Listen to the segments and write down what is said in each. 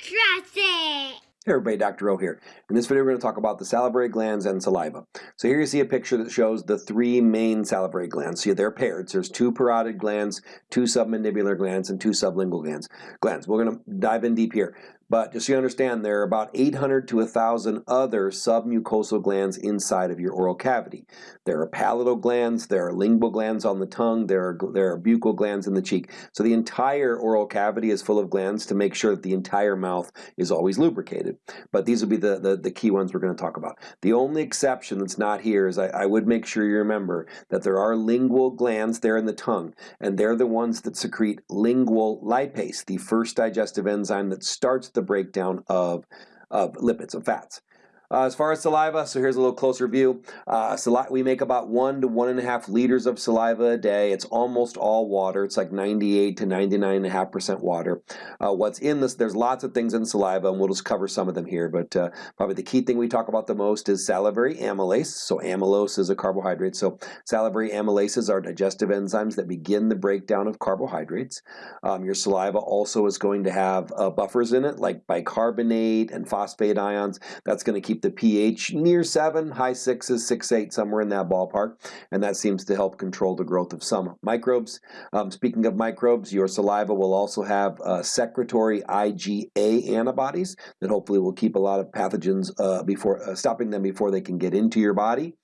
It! Hey everybody, Dr. O here. In this video we're going to talk about the salivary glands and saliva. So here you see a picture that shows the three main salivary glands. See, they're paired. So there's two parotid glands, two submandibular glands, and two sublingual glands. Glands. We're going to dive in deep here. But just so you understand, there are about 800 to 1,000 other submucosal glands inside of your oral cavity. There are palatal glands, there are lingual glands on the tongue, there are, there are buccal glands in the cheek. So the entire oral cavity is full of glands to make sure that the entire mouth is always lubricated. But these will be the, the, the key ones we're going to talk about. The only exception that's not here is I, I would make sure you remember that there are lingual glands there in the tongue, and they're the ones that secrete lingual lipase, the first digestive enzyme that starts the breakdown of, of lipids, of fats. Uh, as far as saliva, so here's a little closer view. Uh, we make about one to one and a half liters of saliva a day. It's almost all water. It's like 98 to 99.5% water. Uh, what's in this, there's lots of things in saliva, and we'll just cover some of them here, but uh, probably the key thing we talk about the most is salivary amylase. So amylose is a carbohydrate. So salivary amylases are digestive enzymes that begin the breakdown of carbohydrates. Um, your saliva also is going to have uh, buffers in it, like bicarbonate and phosphate ions. That's going to keep keep the pH near 7, high 6s, 6, 8, somewhere in that ballpark, and that seems to help control the growth of some microbes. Um, speaking of microbes, your saliva will also have uh, secretory IgA antibodies that hopefully will keep a lot of pathogens uh, before uh, stopping them before they can get into your body.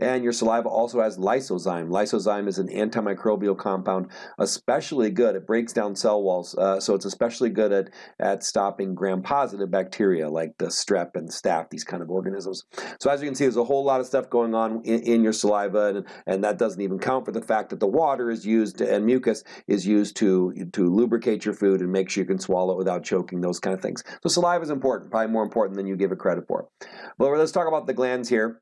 And your saliva also has lysozyme. Lysozyme is an antimicrobial compound, especially good. It breaks down cell walls, uh, so it's especially good at, at stopping gram-positive bacteria like the strep and staph, these kind of organisms. So as you can see, there's a whole lot of stuff going on in, in your saliva, and, and that doesn't even count for the fact that the water is used, and mucus is used to, to lubricate your food and make sure you can swallow it without choking, those kind of things. So saliva is important, probably more important than you give it credit for. But let's talk about the glands here.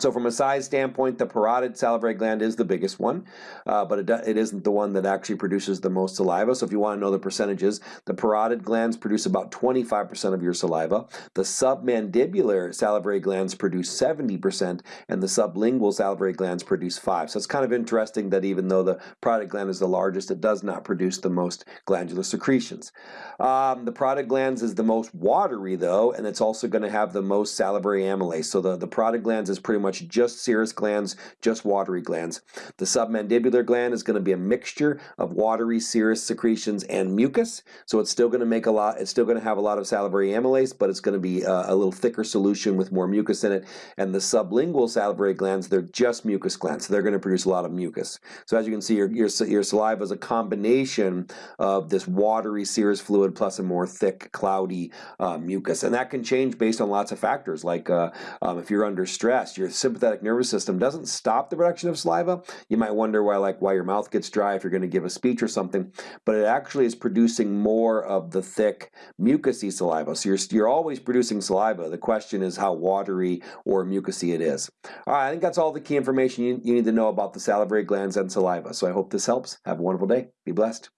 So from a size standpoint, the parotid salivary gland is the biggest one, uh, but it, it isn't the one that actually produces the most saliva. So if you want to know the percentages, the parotid glands produce about 25% of your saliva. The submandibular salivary glands produce 70%, and the sublingual salivary glands produce 5 So it's kind of interesting that even though the parotid gland is the largest, it does not produce the most glandular secretions. Um, the parotid glands is the most watery, though, and it's also going to have the most salivary amylase. So the, the parotid glands is pretty much just serous glands, just watery glands. The submandibular gland is going to be a mixture of watery serous secretions and mucus, so it's still going to make a lot, it's still going to have a lot of salivary amylase, but it's going to be a, a little thicker solution with more mucus in it. And the sublingual salivary glands, they're just mucus glands, so they're going to produce a lot of mucus. So as you can see, your, your, your saliva is a combination of this watery serous fluid plus a more thick, cloudy uh, mucus. And that can change based on lots of factors, like uh, um, if you're under stress, your sympathetic nervous system doesn't stop the production of saliva. You might wonder why like why your mouth gets dry if you're going to give a speech or something, but it actually is producing more of the thick mucousy saliva. So you're, you're always producing saliva. The question is how watery or mucousy it is. All right, I think that's all the key information you, you need to know about the salivary glands and saliva. So I hope this helps. Have a wonderful day. Be blessed.